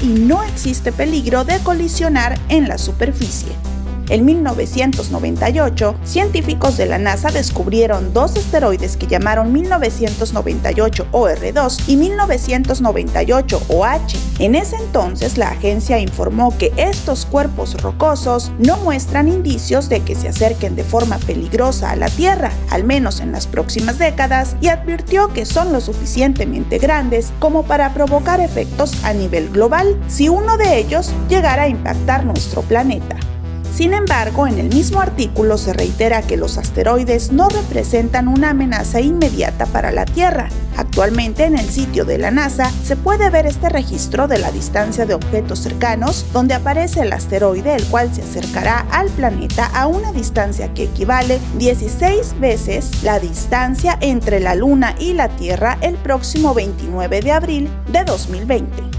Y no existe peligro de colisionar en la superficie. En 1998, científicos de la NASA descubrieron dos asteroides que llamaron 1998 OR2 y 1998 OH. En ese entonces, la agencia informó que estos cuerpos rocosos no muestran indicios de que se acerquen de forma peligrosa a la Tierra, al menos en las próximas décadas, y advirtió que son lo suficientemente grandes como para provocar efectos a nivel global si uno de ellos llegara a impactar nuestro planeta. Sin embargo, en el mismo artículo se reitera que los asteroides no representan una amenaza inmediata para la Tierra. Actualmente en el sitio de la NASA se puede ver este registro de la distancia de objetos cercanos, donde aparece el asteroide el cual se acercará al planeta a una distancia que equivale 16 veces la distancia entre la Luna y la Tierra el próximo 29 de abril de 2020.